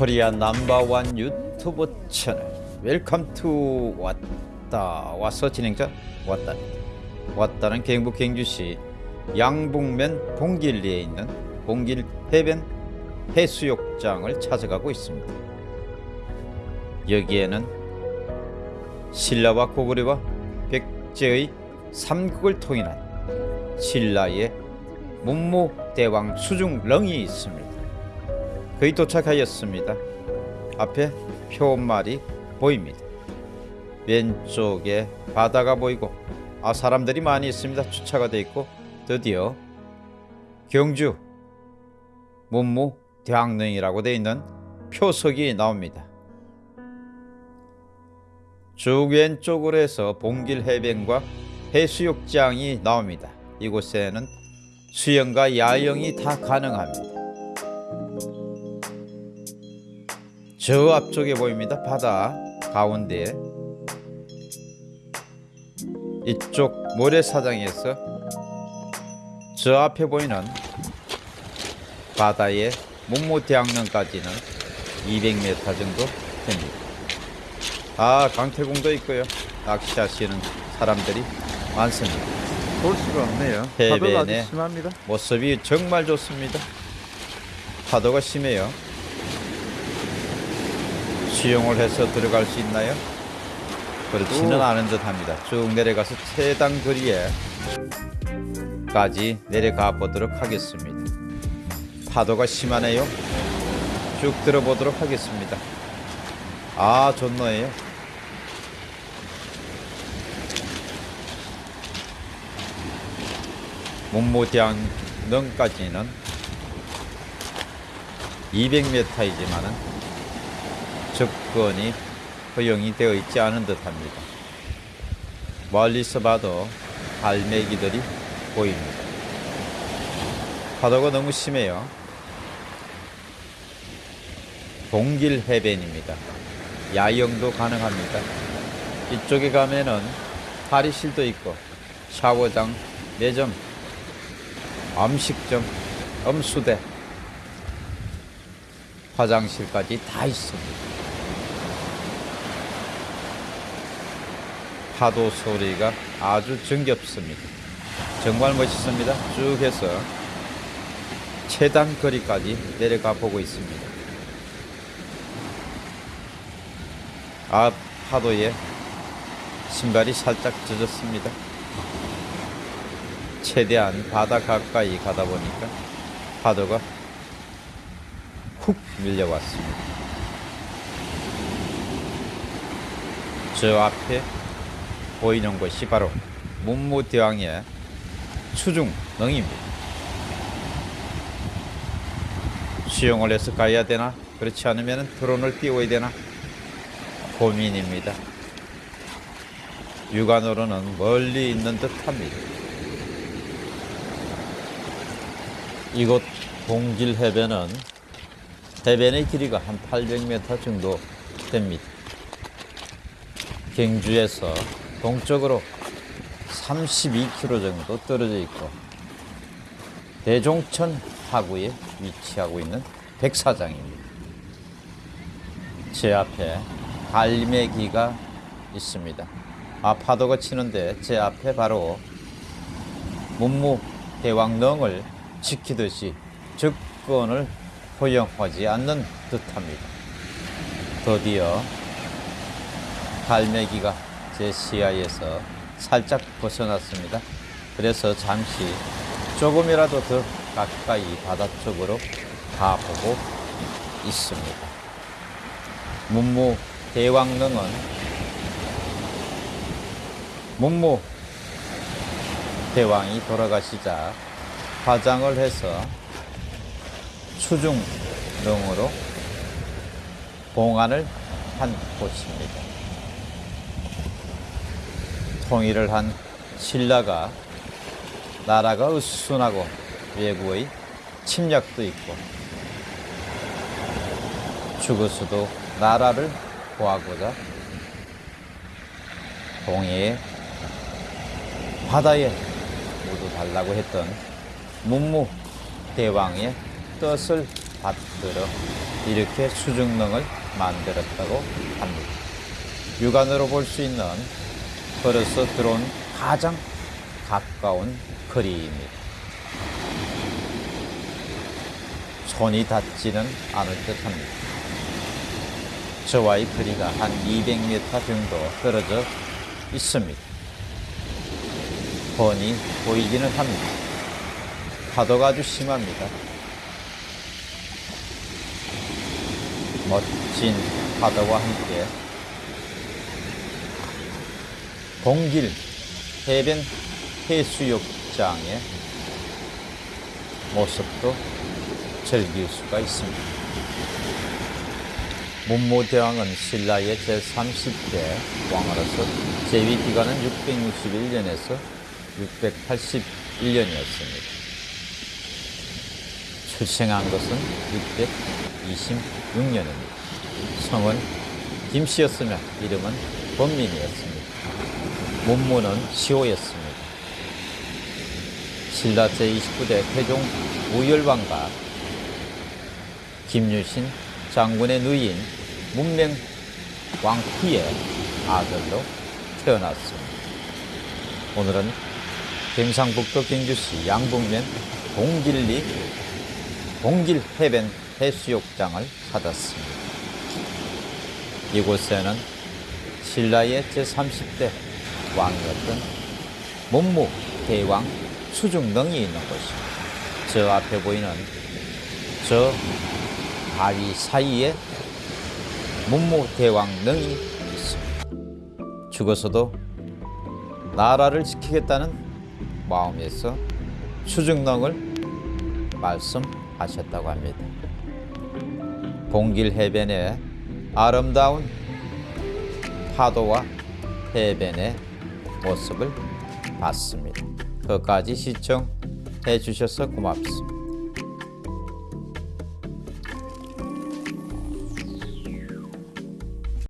코리아 넘버원 유튜브 채널 welcome to 왔다 와서 진행자 왔다 왔다는 경북 경주시 양북면 봉길리에 있는 봉길 해변 해수욕장을 찾아가고 있습니다. 여기에는 신라와 고구려와 백제의 삼국을 통일한 신라의 문무대왕 수중릉이 있습니다. 거의 도착하였습니다. 앞에 표말이 보입니다. 왼쪽에 바다가 보이고 아 사람들이 많이 있습니다. 주차가 돼 있고 드디어 경주 문무 대왕릉이라고 되어 있는 표석이 나옵니다. 쭉 왼쪽으로 해서 봉길 해변과 해수욕장이 나옵니다. 이곳에는 수영과 야영이 다 가능합니다. 저 앞쪽에 보입니다. 바다 가운데 이쪽 모래사장에서 저 앞에 보이는 바다의 문무대왕릉까지는 200m 정도 됩니다. 아 강태공도 있고요. 낚시하시는 사람들이 많습니다. 볼 수가 없네요. 아주 심합니다. 모습이 정말 좋습니다. 파도가 심해요. 수영을 해서 들어갈 수 있나요? 그렇지는 오. 않은 듯 합니다. 쭉 내려가서 최단 거리에 까지 내려가 보도록 하겠습니다. 파도가 심하네요. 쭉 들어보도록 하겠습니다. 아, 좋노예요. 문무대왕릉까지는 200m이지만은 접근이 허용이 되어 있지 않은 듯 합니다. 멀리서 봐도 갈매기들이 보입니다. 파도가 너무 심해요. 동길 해변입니다. 야영도 가능합니다. 이쪽에 가면은 탈의실도 있고 샤워장, 매점, 음식점, 음수대, 화장실까지 다 있습니다. 파도 소리가 아주 정겹습니다. 정말 멋있습니다. 쭉 해서 최단 거리까지 내려가 보고 있습니다. 앞 파도에 신발이 살짝 젖었습니다. 최대한 바다 가까이 가다 보니까 파도가 훅 밀려왔습니다. 저 앞에 보이는 곳이 바로 문무대왕의 수중릉입니다. 수영을 해서 가야 되나? 그렇지 않으면 드론을 띄워야 되나? 고민입니다. 육안으로는 멀리 있는 듯합니다. 이곳 동길 해변은 해변의 길이가 한 800m 정도 됩니다. 경주에서 동쪽으로 32km 정도 떨어져 있고 대종천 하구에 위치하고 있는 백사장입니다. 제 앞에 갈매기가 있습니다. 아 파도가 치는데 제 앞에 바로 문무 대왕릉을 지키듯이 접근을 허용하지 않는 듯합니다. 드디어 갈매기가 제 시야에서 살짝 벗어났습니다. 그래서 잠시 조금이라도 더 가까이 바다 쪽으로 가보고 있습니다. 문무 대왕릉은 문무 대왕이 돌아가시자 화장을 해서 수중릉으로 봉안을 한 곳입니다. 통일을 한 신라가 나라가 으순하고 외국의 침략도 있고 죽어서도 나라를 구하고자 동해에 바다에 모두 달라고 했던 문무 대왕의 뜻을 받들어 이렇게 수중릉을 만들었다고 합니다. 육안으로 볼 수 있는 걸어서 들어온 가장 가까운 거리입니다. 손이 닿지는 않을 듯 합니다. 저와의 거리가 한 200m 정도 떨어져 있습니다. 훤히 보이기는 합니다. 파도가 아주 심합니다. 멋진 파도와 함께 동길 해변 해수욕장의 모습도 즐길 수가 있습니다. 문무대왕은 신라의 제30대 왕으로서 재위 기간은 661년에서 681년이었습니다. 출생한 것은 626년입니다. 성은 김씨였으며 이름은 범민이었습니다. 문무는 시호였습니다. 신라 제29대 태종 우열왕과 김유신 장군의 누이인 문명 왕후의 아들로 태어났습니다. 오늘은 경상북도 경주시 양북면 동길리 동길 해변 해수욕장을 찾았습니다. 이곳에는 신라의 제30대 왕이었던 문무 대왕 수중릉이 있는 곳입니다. 저 앞에 보이는 저 바위 사이에 문무 대왕릉이 있습니다. 죽어서도 나라를 지키겠다는 마음에서 수중릉을 말씀하셨다고 합니다. 동길 해변의 아름다운 파도와 해변의 모습을 봤습니다. 끝까지 시청해 주셔서 고맙습니다.